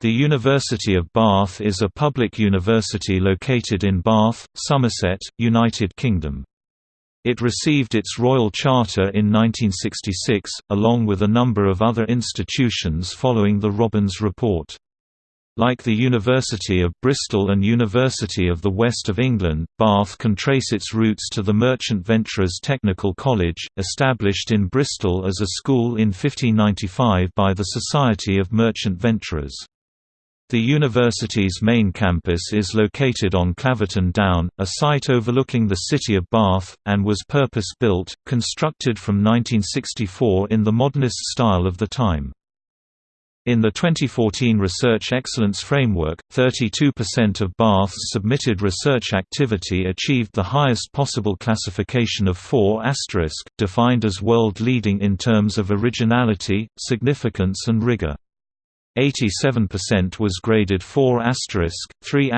The University of Bath is a public university located in Bath, Somerset, United Kingdom. It received its Royal Charter in 1966, along with a number of other institutions following the Robbins Report. Like the University of Bristol and University of the West of England, Bath can trace its roots to the Merchant Venturers Technical College, established in Bristol as a school in 1595 by the Society of Merchant Venturers. The university's main campus is located on Claverton Down, a site overlooking the city of Bath, and was purpose-built, constructed from 1964 in the modernist style of the time. In the 2014 Research Excellence Framework, 32% of Bath's submitted research activity achieved the highest possible classification of 4 defined as world-leading in terms of originality, significance and rigor. 87% was graded 4 3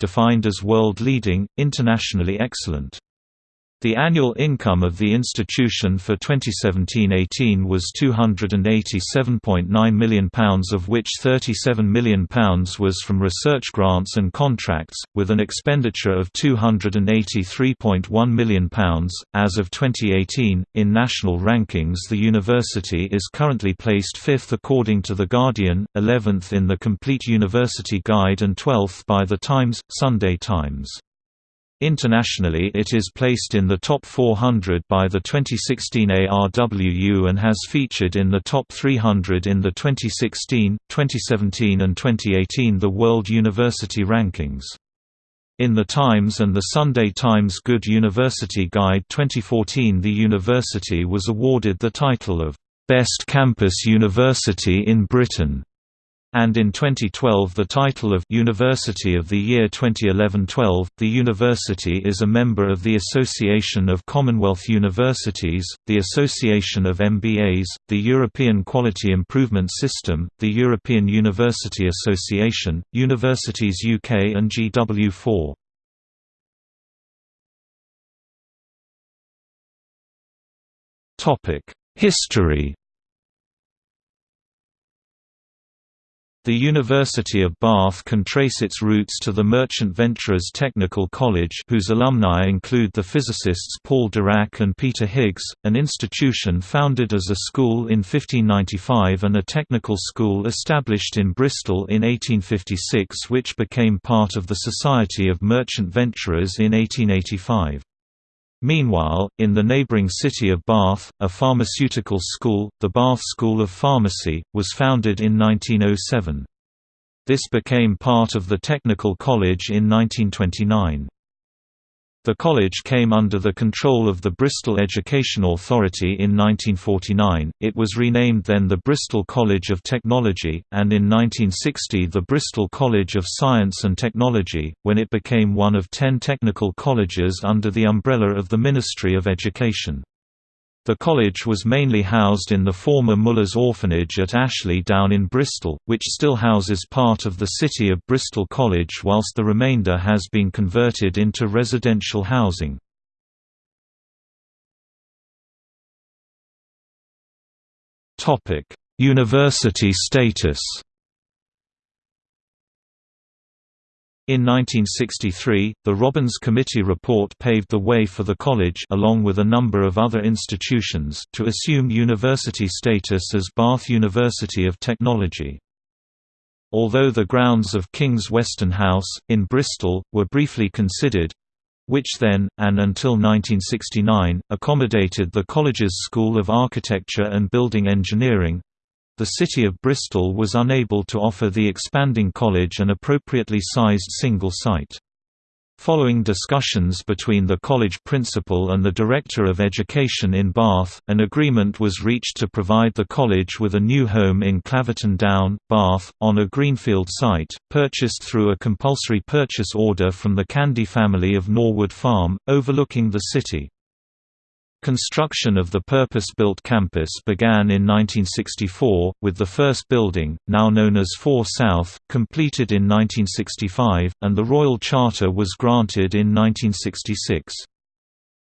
defined as world-leading, internationally excellent. The annual income of the institution for 2017–18 was £287.9 million of which £37 million was from research grants and contracts, with an expenditure of £283.1 million. As of 2018, in national rankings the university is currently placed 5th according to The Guardian, 11th in the Complete University Guide and 12th by The Times, Sunday Times. Internationally it is placed in the top 400 by the 2016 ARWU and has featured in the top 300 in the 2016, 2017 and 2018 The World University Rankings. In The Times and the Sunday Times Good University Guide 2014 the university was awarded the title of Best Campus University in Britain and in 2012 the title of University of the Year 2011-12. The university is a member of the Association of Commonwealth Universities, the Association of MBAs, the European Quality Improvement System, the European University Association, Universities UK and GW4. Topic: History The University of Bath can trace its roots to the Merchant Venturers Technical College whose alumni include the physicists Paul Dirac and Peter Higgs, an institution founded as a school in 1595 and a technical school established in Bristol in 1856 which became part of the Society of Merchant Venturers in 1885. Meanwhile, in the neighbouring city of Bath, a pharmaceutical school, the Bath School of Pharmacy, was founded in 1907. This became part of the Technical College in 1929. The college came under the control of the Bristol Education Authority in 1949, it was renamed then the Bristol College of Technology, and in 1960 the Bristol College of Science and Technology, when it became one of ten technical colleges under the umbrella of the Ministry of Education. The college was mainly housed in the former Muller's Orphanage at Ashley Down in Bristol, which still houses part of the City of Bristol College whilst the remainder has been converted into residential housing. University status In 1963, the Robbins Committee report paved the way for the college along with a number of other institutions to assume university status as Bath University of Technology. Although the grounds of King's Weston House, in Bristol, were briefly considered, which then, and until 1969, accommodated the college's School of Architecture and Building Engineering, the city of Bristol was unable to offer the expanding college an appropriately sized single site. Following discussions between the college principal and the Director of Education in Bath, an agreement was reached to provide the college with a new home in Claverton Down, Bath, on a greenfield site, purchased through a compulsory purchase order from the Candy family of Norwood Farm, overlooking the city. Construction of the purpose-built campus began in 1964, with the first building, now known as 4 South, completed in 1965, and the Royal Charter was granted in 1966.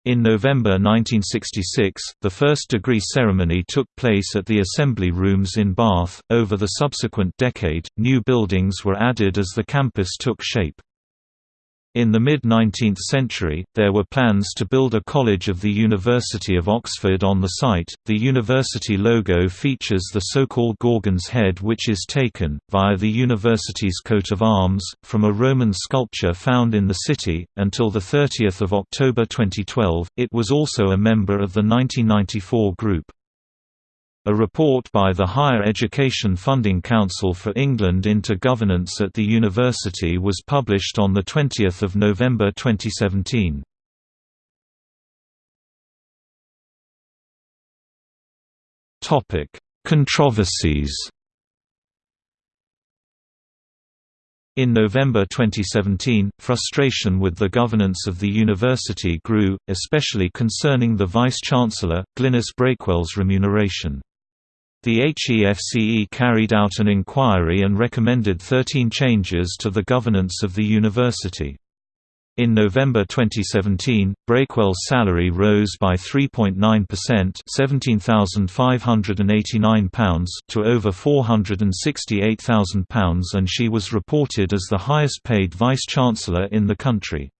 In November 1966, the first degree ceremony took place at the Assembly Rooms in Bath. Over the subsequent decade, new buildings were added as the campus took shape. In the mid-19th century, there were plans to build a college of the University of Oxford on the site. The university logo features the so-called Gorgon's head which is taken, via the university's coat of arms, from a Roman sculpture found in the city. Until 30 October 2012, it was also a member of the 1994 group. A report by the Higher Education Funding Council for England into governance at the university was published on 20 November 2017. Controversies In November 2017, frustration with the governance of the university grew, especially concerning the Vice-Chancellor, Glynis Breakwell's remuneration. The HEFCE carried out an inquiry and recommended 13 changes to the governance of the university. In November 2017, Breakwell's salary rose by 3.9% £17,589 to over £468,000 and she was reported as the highest paid vice-chancellor in the country.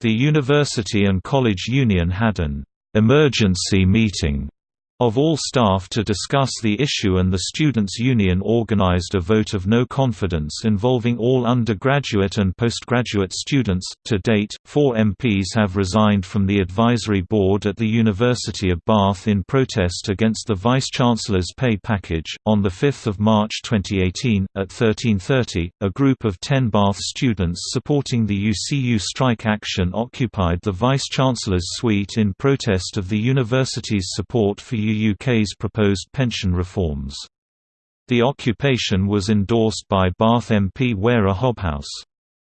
The University and College Union had an «emergency meeting» of all staff to discuss the issue and the Students' Union organized a vote of no confidence involving all undergraduate and postgraduate students. To date, four MPs have resigned from the advisory board at the University of Bath in protest against the Vice-Chancellor's pay package. On 5 March 2018, at 1330, a group of 10 Bath students supporting the UCU strike action occupied the Vice-Chancellor's suite in protest of the university's support for UK's proposed pension reforms. The occupation was endorsed by Bath MP Wera Hobhouse.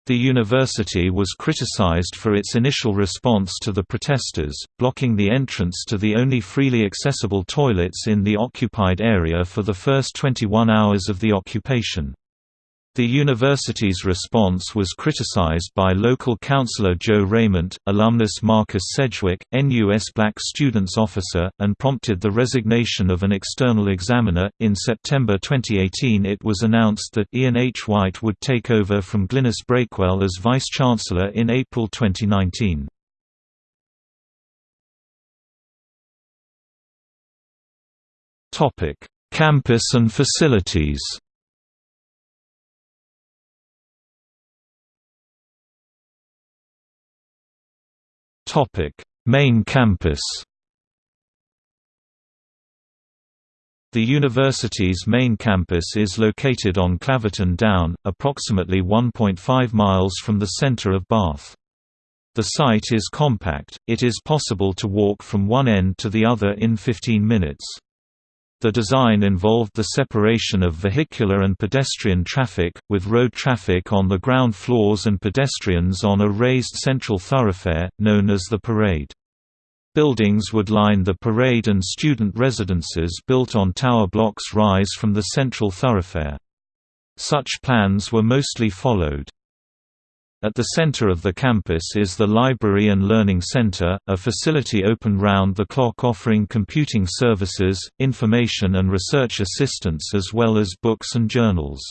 The university was criticised for its initial response to the protesters, blocking the entrance to the only freely accessible toilets in the occupied area for the first 21 hours of the occupation. The university's response was criticized by local councillor Joe Rayment, alumnus Marcus Sedgwick, NUS Black Students Officer, and prompted the resignation of an external examiner. In September 2018, it was announced that Ian H. White would take over from Glynis Breakwell as Vice Chancellor in April 2019. Topic: Campus and facilities. Topic: Main campus. The university's main campus is located on Claverton Down, approximately 1.5 miles from the centre of Bath. The site is compact, it is possible to walk from one end to the other in 15 minutes. The design involved the separation of vehicular and pedestrian traffic, with road traffic on the ground floors and pedestrians on a raised central thoroughfare, known as the Parade. Buildings would line the parade and student residences built on tower blocks rise from the central thoroughfare. Such plans were mostly followed. At the center of the campus is the Library and Learning Center, a facility open round the clock offering computing services, information and research assistance as well as books and journals.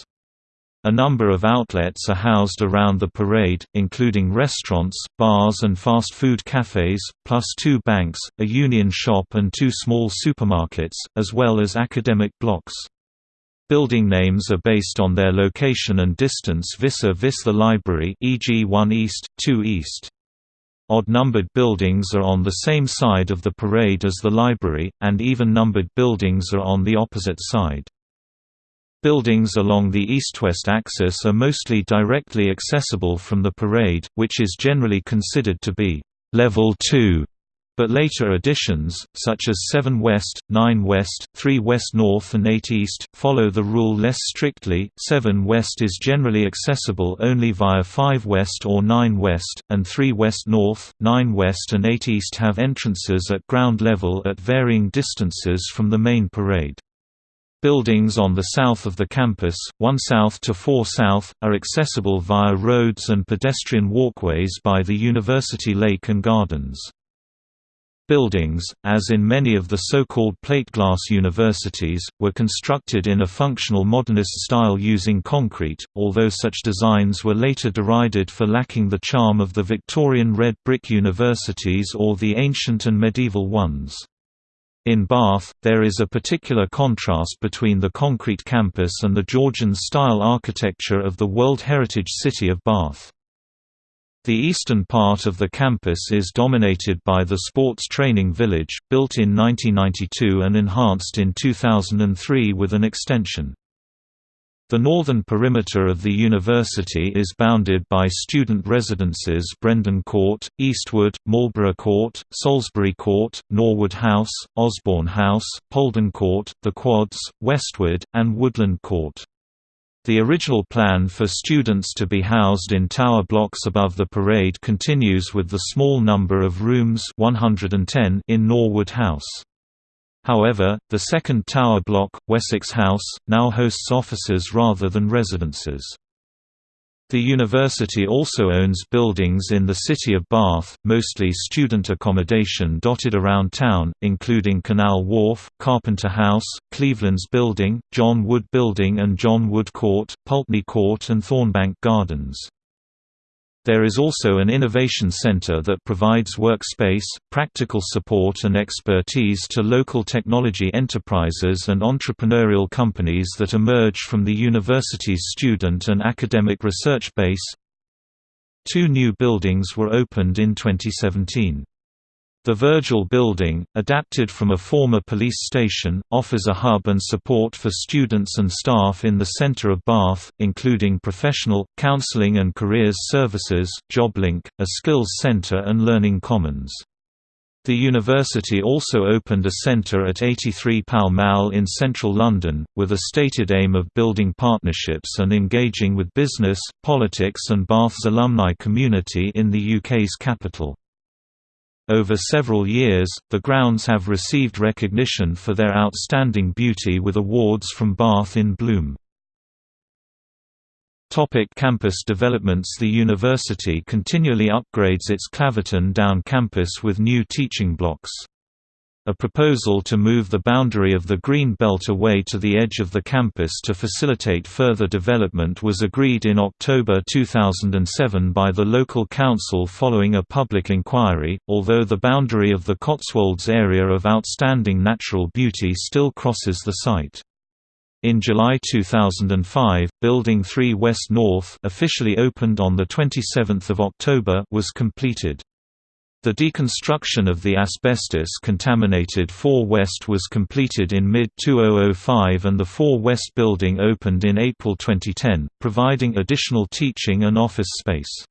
A number of outlets are housed around the parade, including restaurants, bars and fast food cafes, plus two banks, a union shop and two small supermarkets, as well as academic blocks. Building names are based on their location and distance vis-a-vis -vis the library e.g. 1 East, 2 East. Odd-numbered buildings are on the same side of the parade as the library, and even-numbered buildings are on the opposite side. Buildings along the east-west axis are mostly directly accessible from the parade, which is generally considered to be «level 2» But later additions, such as 7 West, 9 West, 3 West North and 8 East, follow the rule less strictly 7 West is generally accessible only via 5 West or 9 West, and 3 West North, 9 West and 8 East have entrances at ground level at varying distances from the main parade. Buildings on the south of the campus, 1 South to 4 South, are accessible via roads and pedestrian walkways by the University Lake and Gardens. Buildings, as in many of the so-called plate glass universities, were constructed in a functional modernist style using concrete, although such designs were later derided for lacking the charm of the Victorian red brick universities or the ancient and medieval ones. In Bath, there is a particular contrast between the concrete campus and the Georgian-style architecture of the World Heritage City of Bath. The eastern part of the campus is dominated by the Sports Training Village, built in 1992 and enhanced in 2003 with an extension. The northern perimeter of the university is bounded by student residences Brendon Court, Eastwood, Marlborough Court, Salisbury Court, Norwood House, Osborne House, Polden Court, The Quads, Westwood, and Woodland Court. The original plan for students to be housed in tower blocks above the parade continues with the small number of rooms 110 in Norwood House. However, the second tower block, Wessex House, now hosts offices rather than residences. The university also owns buildings in the city of Bath, mostly student accommodation dotted around town, including Canal Wharf, Carpenter House, Cleveland's Building, John Wood Building and John Wood Court, Pulteney Court and Thornbank Gardens. There is also an innovation center that provides workspace, practical support and expertise to local technology enterprises and entrepreneurial companies that emerge from the university's student and academic research base. Two new buildings were opened in 2017. The Virgil Building, adapted from a former police station, offers a hub and support for students and staff in the centre of Bath, including professional, counselling and careers services, JobLink, a skills centre and learning commons. The university also opened a centre at 83 Pall Mall in central London, with a stated aim of building partnerships and engaging with business, politics and Bath's alumni community in the UK's capital. Over several years, the grounds have received recognition for their outstanding beauty with awards from Bath in Bloom. Topic campus developments The university continually upgrades its Claverton Down campus with new teaching blocks. A proposal to move the boundary of the Green Belt away to the edge of the campus to facilitate further development was agreed in October 2007 by the local council following a public inquiry, although the boundary of the Cotswolds area of outstanding natural beauty still crosses the site. In July 2005, Building 3 West North officially opened on 27 October was completed. The deconstruction of the asbestos-contaminated 4 West was completed in mid-2005 and the 4 West building opened in April 2010, providing additional teaching and office space.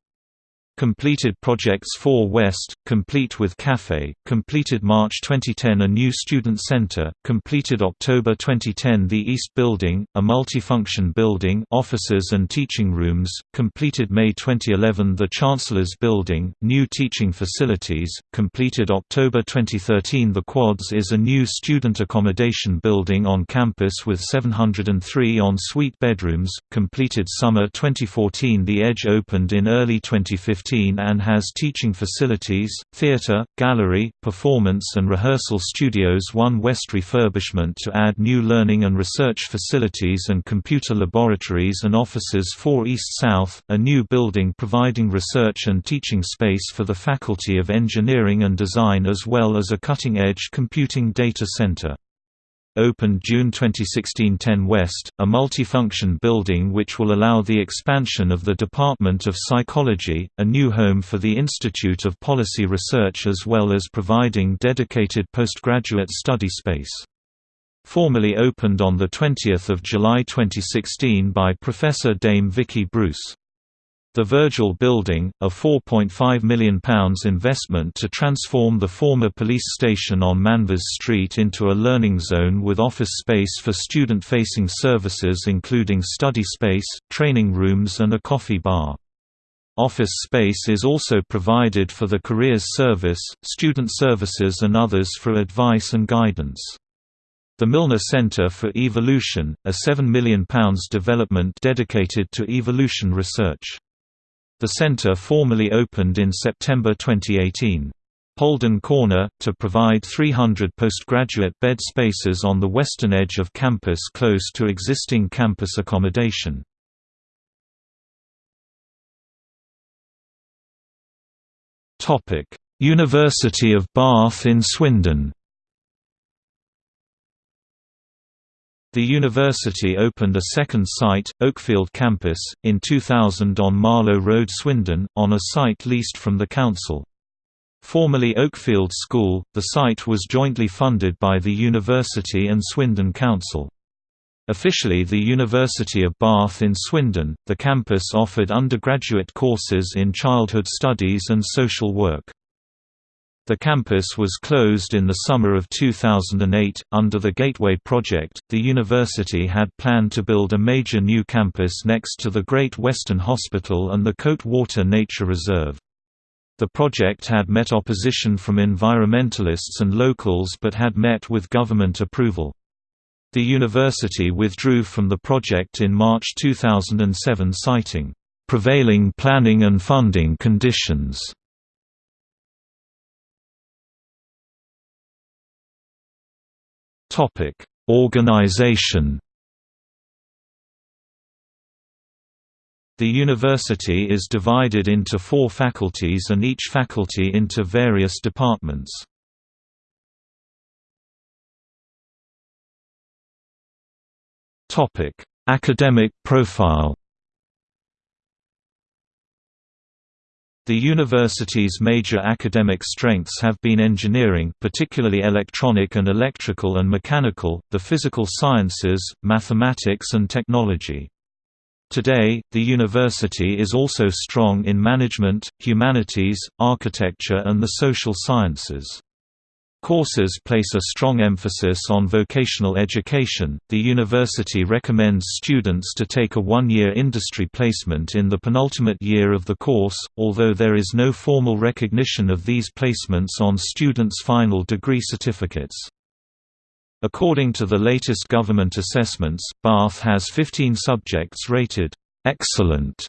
Completed projects 4 West, complete with Café, completed March 2010 a new student center, completed October 2010 the East Building, a multifunction building offices and teaching rooms, completed May 2011 the Chancellor's Building, new teaching facilities, completed October 2013 the Quads is a new student accommodation building on campus with 703 en-suite bedrooms, completed summer 2014 the Edge opened in early 2015 and has teaching facilities, theatre, gallery, performance and rehearsal studios 1 West refurbishment to add new learning and research facilities and computer laboratories and offices 4 East South, a new building providing research and teaching space for the Faculty of Engineering and Design as well as a cutting-edge computing data center opened June 2016 10 West, a multifunction building which will allow the expansion of the Department of Psychology, a new home for the Institute of Policy Research as well as providing dedicated postgraduate study space. Formally opened on 20 July 2016 by Professor Dame Vicky Bruce. The Virgil Building, a £4.5 million investment to transform the former police station on Manvers Street into a learning zone with office space for student-facing services including study space, training rooms and a coffee bar. Office space is also provided for the Careers Service, Student Services and others for advice and guidance. The Milner Centre for Evolution, a £7 million development dedicated to evolution research. The center formally opened in September 2018. Polden Corner, to provide 300 postgraduate bed spaces on the western edge of campus close to existing campus accommodation. University of Bath in Swindon The university opened a second site, Oakfield Campus, in 2000 on Marlow Road Swindon, on a site leased from the council. Formerly Oakfield School, the site was jointly funded by the university and Swindon Council. Officially the University of Bath in Swindon, the campus offered undergraduate courses in childhood studies and social work. The campus was closed in the summer of 2008. Under the Gateway project, the university had planned to build a major new campus next to the Great Western Hospital and the Coate Water Nature Reserve. The project had met opposition from environmentalists and locals but had met with government approval. The university withdrew from the project in March 2007 citing, "...prevailing planning and funding conditions." Organization The university is divided into four faculties and each faculty into various departments. Academic profile The university's major academic strengths have been engineering particularly electronic and electrical and mechanical, the physical sciences, mathematics and technology. Today, the university is also strong in management, humanities, architecture and the social sciences. Courses place a strong emphasis on vocational education. The university recommends students to take a one year industry placement in the penultimate year of the course, although there is no formal recognition of these placements on students' final degree certificates. According to the latest government assessments, Bath has 15 subjects rated excellent,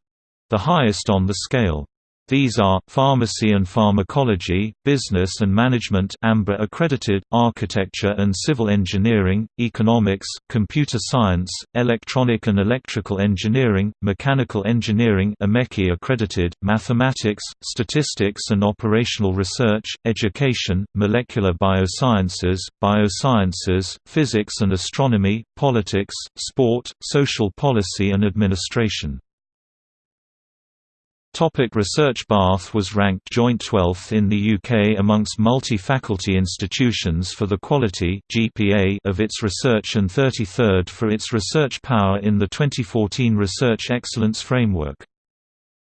the highest on the scale. These are, Pharmacy and Pharmacology, Business and Management AMBA accredited, Architecture and Civil Engineering, Economics, Computer Science, Electronic and Electrical Engineering, Mechanical Engineering IMechE accredited, Mathematics, Statistics and Operational Research, Education, Molecular Biosciences, Biosciences, Physics and Astronomy, Politics, Sport, Social Policy and Administration. Topic research Bath was ranked joint 12th in the UK amongst multi-faculty institutions for the quality GPA of its research and 33rd for its research power in the 2014 Research Excellence Framework.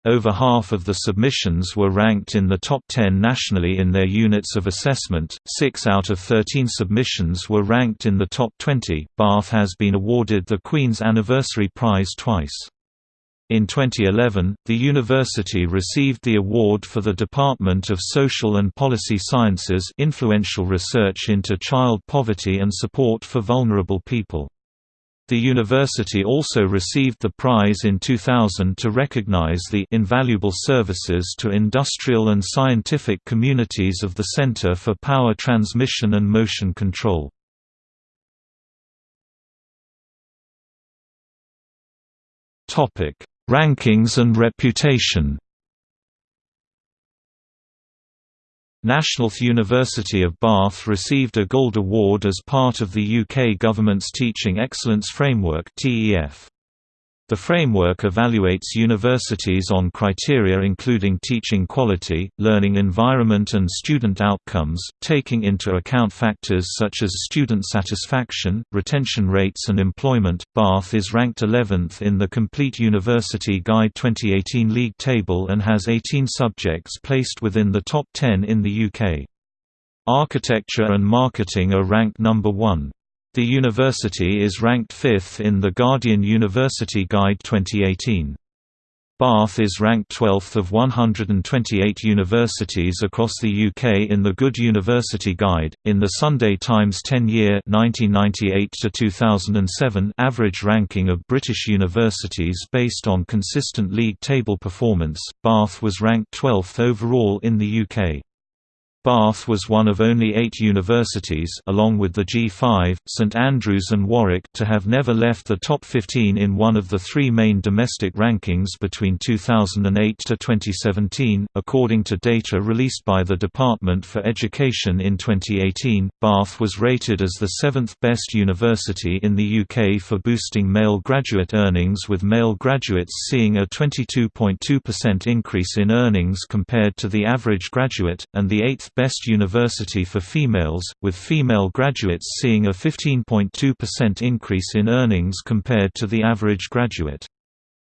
Over half of the submissions were ranked in the top 10 nationally in their units of assessment, 6 out of 13 submissions were ranked in the top 20. Bath has been awarded the Queen's Anniversary Prize twice. In 2011, the university received the award for the Department of Social and Policy Sciences influential research into child poverty and support for vulnerable people. The university also received the prize in 2000 to recognize the invaluable services to industrial and scientific communities of the Center for Power Transmission and Motion Control. Topic: Rankings and reputation National University of Bath received a Gold Award as part of the UK government's Teaching Excellence Framework TEF. The framework evaluates universities on criteria including teaching quality, learning environment and student outcomes, taking into account factors such as student satisfaction, retention rates and employment. Bath is ranked 11th in the Complete University Guide 2018 league table and has 18 subjects placed within the top 10 in the UK. Architecture and marketing are ranked number 1. The university is ranked fifth in the Guardian University Guide 2018. Bath is ranked 12th of 128 universities across the UK in the Good University Guide. In the Sunday Times 10-year (1998 to 2007) average ranking of British universities based on consistent league table performance, Bath was ranked 12th overall in the UK. Bath was one of only eight universities along with the G5, St Andrews and Warwick to have never left the top 15 in one of the three main domestic rankings between 2008 to 2017, according to data released by the Department for Education in 2018. Bath was rated as the seventh best university in the UK for boosting male graduate earnings with male graduates seeing a 22.2% increase in earnings compared to the average graduate, and the eighth best university for females, with female graduates seeing a 15.2% increase in earnings compared to the average graduate.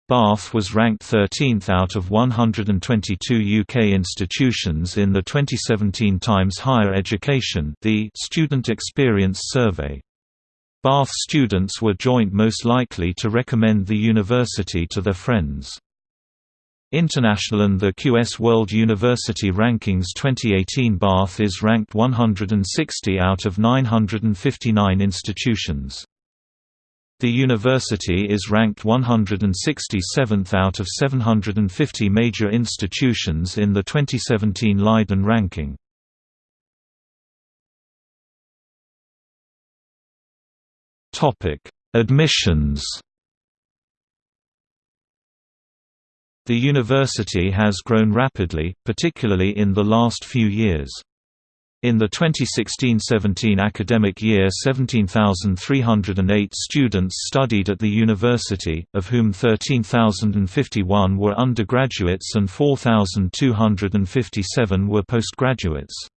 Bath was ranked 13th out of 122 UK institutions in the 2017 Times Higher Education the Student Experience Survey. Bath students were joint most likely to recommend the university to their friends. International and the QS World University Rankings 2018 Bath is ranked 160 out of 959 institutions. The university is ranked 167th out of 750 major institutions in the 2017 Leiden ranking. Admissions The university has grown rapidly, particularly in the last few years. In the 2016–17 academic year 17,308 students studied at the university, of whom 13,051 were undergraduates and 4,257 were postgraduates.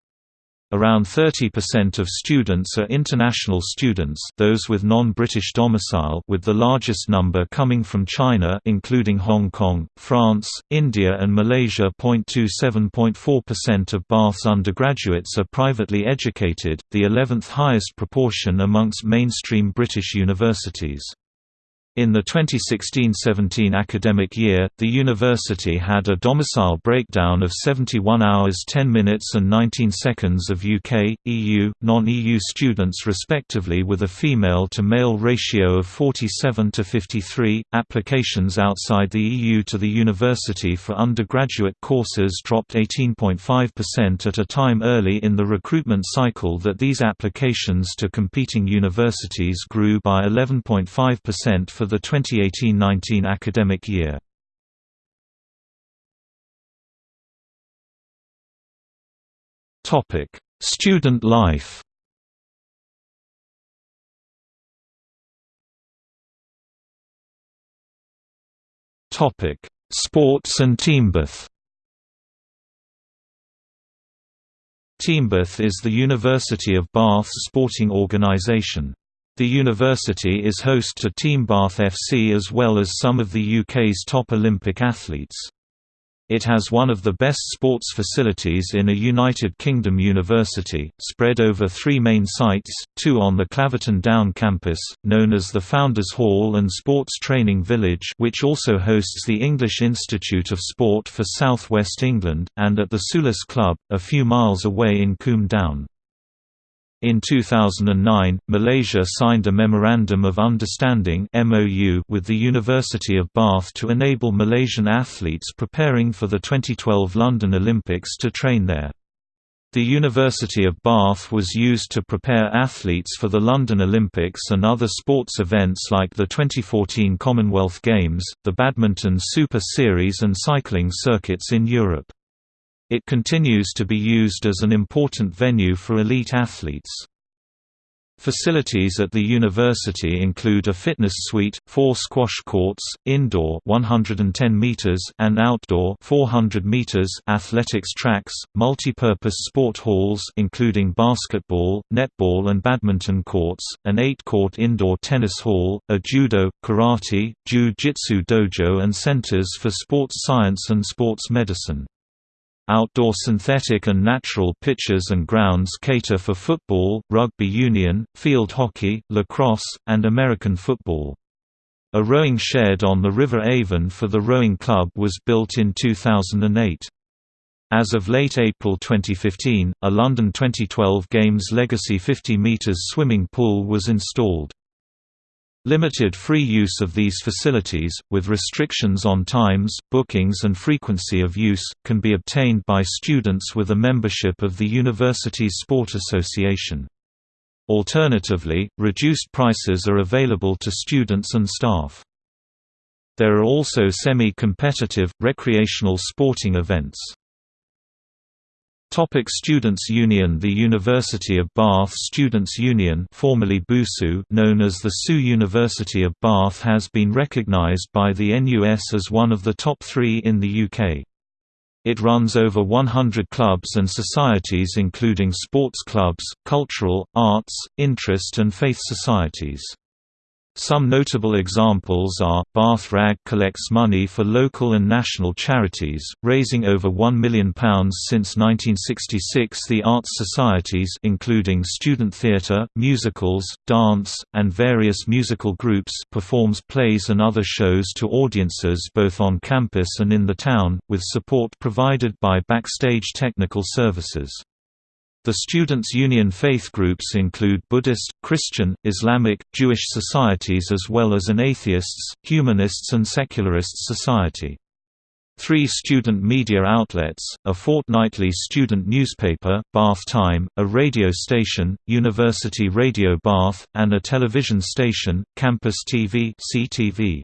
Around 30% of students are international students those with non-British domicile with the largest number coming from China including Hong Kong, France, India and Malaysia. 27.4% of Bath's undergraduates are privately educated, the 11th highest proportion amongst mainstream British universities. In the 2016–17 academic year, the university had a domicile breakdown of 71 hours 10 minutes and 19 seconds of UK, EU, non-EU students respectively with a female-to-male ratio of 47 to 53. Applications outside the EU to the university for undergraduate courses dropped 18.5% at a time early in the recruitment cycle that these applications to competing universities grew by 11.5% for the 2018–19 academic year. Topic: Student life. Topic: Sports and Teambath. Teambath is the University of Bath's sporting organisation. The university is host to Team Bath FC as well as some of the UK's top Olympic athletes. It has one of the best sports facilities in a United Kingdom university, spread over three main sites, two on the Claverton Down campus, known as the Founders Hall and Sports Training Village which also hosts the English Institute of Sport for South West England, and at the Sulis Club, a few miles away in Combe Down. In 2009, Malaysia signed a Memorandum of Understanding with the University of Bath to enable Malaysian athletes preparing for the 2012 London Olympics to train there. The University of Bath was used to prepare athletes for the London Olympics and other sports events like the 2014 Commonwealth Games, the Badminton Super Series and cycling circuits in Europe. It continues to be used as an important venue for elite athletes. Facilities at the university include a fitness suite, four squash courts, indoor 110 meters and outdoor 400 meters athletics tracks, multi-purpose sport halls including basketball, netball and badminton courts, an 8-court indoor tennis hall, a judo, karate, jiu-jitsu dojo and centers for sports science and sports medicine. Outdoor synthetic and natural pitches and grounds cater for football, rugby union, field hockey, lacrosse, and American football. A rowing shed on the River Avon for the rowing club was built in 2008. As of late April 2015, a London 2012 Games Legacy 50 metres swimming pool was installed. Limited free use of these facilities, with restrictions on times, bookings and frequency of use, can be obtained by students with a membership of the university's sport association. Alternatively, reduced prices are available to students and staff. There are also semi-competitive, recreational sporting events. Topic Students' Union The University of Bath Students' Union formerly BUSU, known as the SU University of Bath has been recognised by the NUS as one of the top three in the UK. It runs over 100 clubs and societies including sports clubs, cultural, arts, interest and faith societies. Some notable examples are, Bath Rag collects money for local and national charities, raising over £1 million since 1966 The arts societies including student theatre, musicals, dance, and various musical groups performs plays and other shows to audiences both on campus and in the town, with support provided by Backstage Technical Services. The Students' Union faith groups include Buddhist, Christian, Islamic, Jewish societies as well as an atheists, humanists and secularists society. Three student media outlets, a fortnightly student newspaper, Bath Time, a radio station, University Radio Bath, and a television station, Campus TV CTV.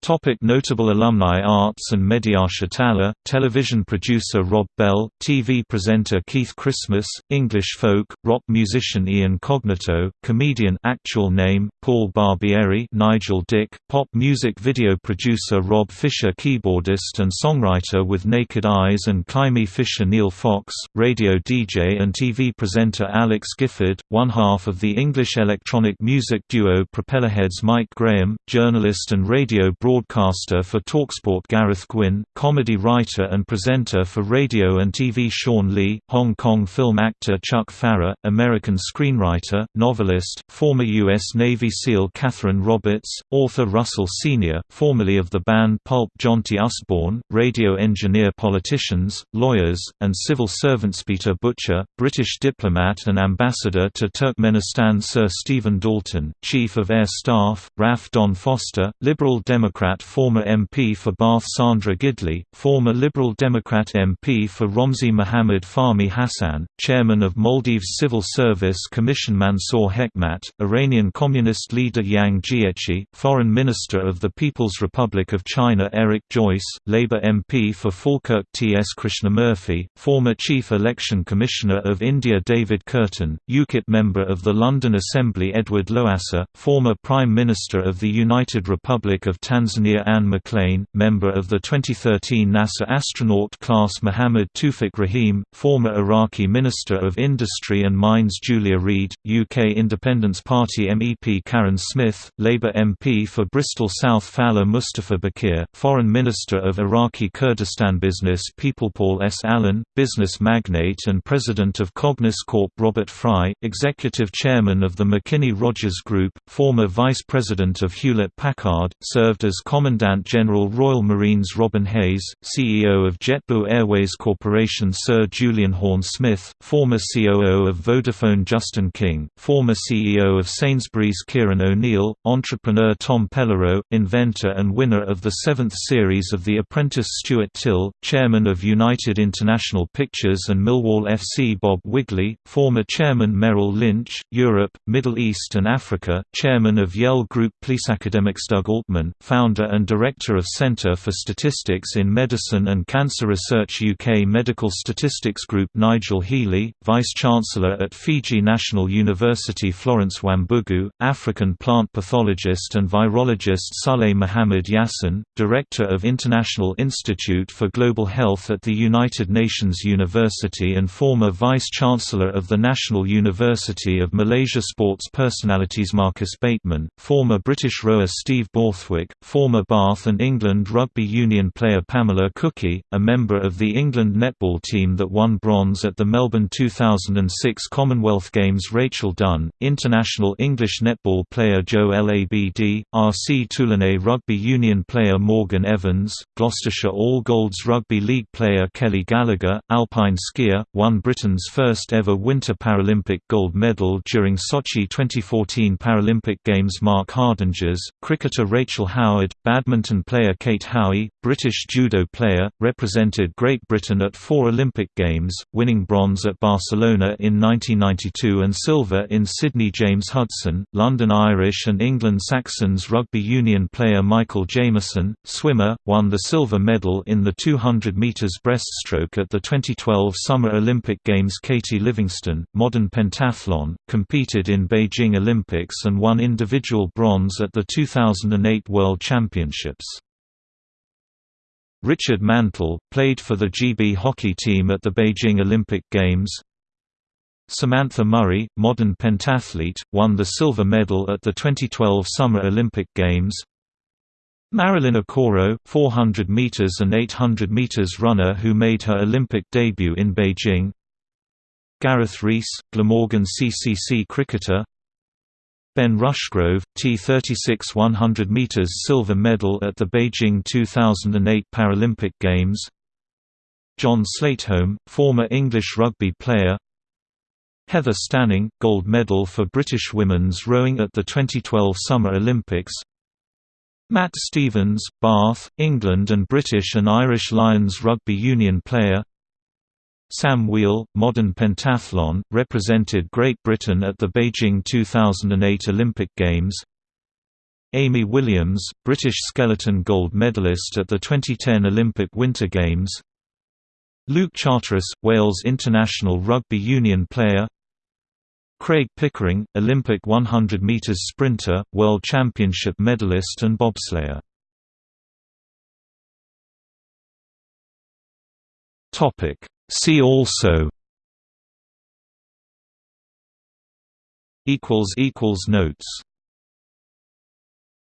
Topic notable alumni Arts and Mediasha Thaler, television producer Rob Bell, TV presenter Keith Christmas, English folk, rock musician Ian Cognito, comedian actual name, Paul Barbieri Nigel Dick, pop music video producer Rob Fisher keyboardist and songwriter with Naked Eyes and Climie Fisher Neil Fox, radio DJ and TV presenter Alex Gifford, one half of the English electronic music duo Propellerheads Mike Graham, journalist and radio broadcaster for TalkSport Gareth Gwynn, comedy writer and presenter for radio and TV Sean Lee, Hong Kong film actor Chuck Pfarrer, American screenwriter, novelist, former U.S. Navy SEAL Catherine Roberts, author Russell Senior, formerly of the band Pulp Jonty Usborne, radio engineer politicians, lawyers, and civil servants Peter Butcher, British diplomat and ambassador to Turkmenistan Sir Stephen Dalton, Chief of Air Staff, RAF Don Foster, Liberal Democrat Democrat former MP for Bath Sandra Gidley, former Liberal Democrat MP for Romsey Mohammad Fahmi Hassan, Chairman of Maldives Civil Service Commission Mansour Hekmat, Iranian Communist leader Yang Jiechi, Foreign Minister of the People's Republic of China Eric Joyce, Labour MP for Falkirk T. S. Krishnamurthy, former Chief Election Commissioner of India David Kurten, UKIP member of the London Assembly Edward Lowassa, former Prime Minister of the United Republic of Tanzania Tanzania Anne McClain, member of the 2013 NASA astronaut class Mohammad Tufik Rahim, former Iraqi Minister of Industry and Mines Julia Reid, UK Independence Party MEP Karin Smyth, Labour MP for Bristol South Falah Mustafa Bakir, Foreign Minister of Iraqi Kurdistan Business People Paul S. Allen, business magnate and President of Cognis Corp Robert Fry, Executive Chairman of the McKinney Rogers Group, former Vice President of Hewlett-Packard, served as Commandant General Royal Marines Robin Hayes, CEO of JetBlue Airways Corporation Sir Julian Horn Smith, former COO of Vodafone Justin King, former CEO of Sainsbury's Kieran O'Neill, entrepreneur Tom Pellereau, inventor and winner of the seventh series of The Apprentice Stuart Till, chairman of United International Pictures and Millwall FC Bob Wigley, former chairman Merrill Lynch, Europe, Middle East and Africa, chairman of Yale Group Police Academics Doug Altman, founder founder and director of Centre for Statistics in Medicine and Cancer Research UK Medical Statistics Group Nigel Healy, Vice-Chancellor at Fiji National University Florence Wambugu, African plant pathologist and virologist Saleh Mohammed Yassin, Director of International Institute for Global Health at the United Nations University and former Vice-Chancellor of the National University of Malaysia Sports personalities Marcus Bateman, former British rower Steve Borthwick, former Bath and England Rugby Union player Pamela Cookey, a member of the England netball team that won bronze at the Melbourne 2006 Commonwealth Games Rachel Dunn, international English netball player Joe El Abd, RC Toulonnais Rugby Union player Morgan Evans, Gloucestershire All Golds Rugby League player Kelly Gallagher, alpine skier, won Britain's first ever Winter Paralympic gold medal during Sochi 2014 Paralympic Games Mark Hardinges, cricketer Rachel Howard, badminton player Kate Howey, British judo player, represented Great Britain at four Olympic Games, winning bronze at Barcelona in 1992 and silver in Sydney James Hudson, London Irish and England Saxons rugby union player Michael Jamieson, swimmer, won the silver medal in the 200 metres breaststroke at the 2012 Summer Olympic Games Katy Livingston, modern pentathlon, competed in Beijing Olympics and won individual bronze at the 2008 World Championships. Richard Mantell, played for the GB hockey team at the Beijing Olympic Games. Samantha Murray, modern pentathlete, won the silver medal at the 2012 Summer Olympic Games. Marilyn Okoro, 400 meters and 800 meters runner who made her Olympic debut in Beijing. Gareth Rees, Glamorgan CCC cricketer. Ben Rushgrove, T36 100 meters silver medal at the Beijing 2008 Paralympic Games. John Sleightholme, former English rugby player. Heather Stanning, gold medal for British women's rowing at the 2012 Summer Olympics. Matt Stevens, Bath, England and British and Irish Lions rugby union player. Sam Weale, modern pentathlon, represented Great Britain at the Beijing 2008 Olympic Games. Amy Williams, British skeleton gold medalist at the 2010 Olympic Winter Games. Luke Charteris, Wales international rugby union player. Craig Pickering, Olympic 100 metres sprinter, World Championship medalist and bobslayer. Topic See also equals equals notes